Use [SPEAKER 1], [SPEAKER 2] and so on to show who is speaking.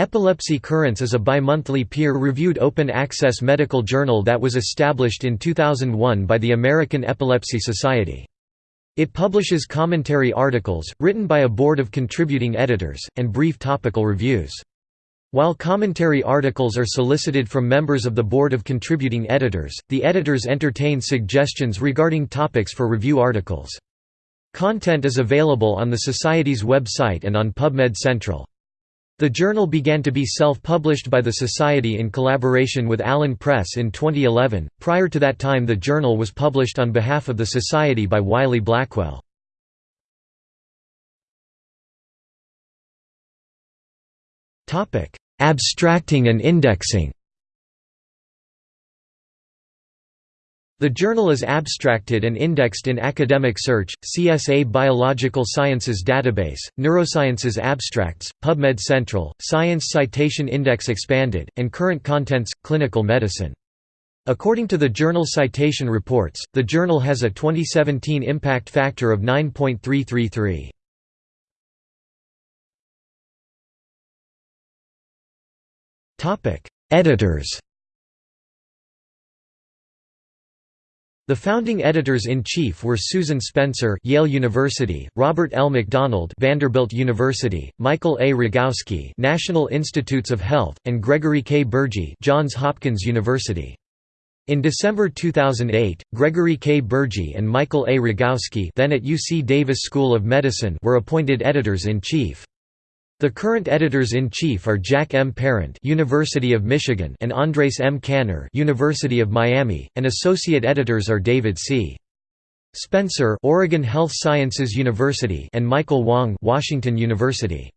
[SPEAKER 1] Epilepsy Currents is a bimonthly peer-reviewed open-access medical journal that was established in 2001 by the American Epilepsy Society. It publishes commentary articles, written by a board of contributing editors, and brief topical reviews. While commentary articles are solicited from members of the board of contributing editors, the editors entertain suggestions regarding topics for review articles. Content is available on the Society's website and on PubMed Central. The journal began to be self-published by the Society in collaboration with Allen Press in 2011. Prior to that time the journal was published on behalf of the Society by Wiley Blackwell. Abstracting and indexing The journal is abstracted and indexed in Academic Search, CSA Biological Sciences Database, Neurosciences Abstracts, PubMed Central, Science Citation Index Expanded, and Current Contents, Clinical Medicine. According to the Journal Citation Reports, the journal has a 2017 impact factor of 9.333. Editors The founding editors-in-chief were Susan Spencer Yale University, Robert L. Macdonald Vanderbilt University, Michael A. Rogawski National Institutes of Health, and Gregory K. Bergey Johns Hopkins University. In December 2008, Gregory K. Bergey and Michael A. Rogawski then at UC Davis School of Medicine were appointed editors-in-chief. The current editors-in-chief are Jack M. Parent University of Michigan and Andres M. Kanner University of Miami, and associate editors are David C. Spencer Oregon Health Sciences University and Michael Wong Washington University.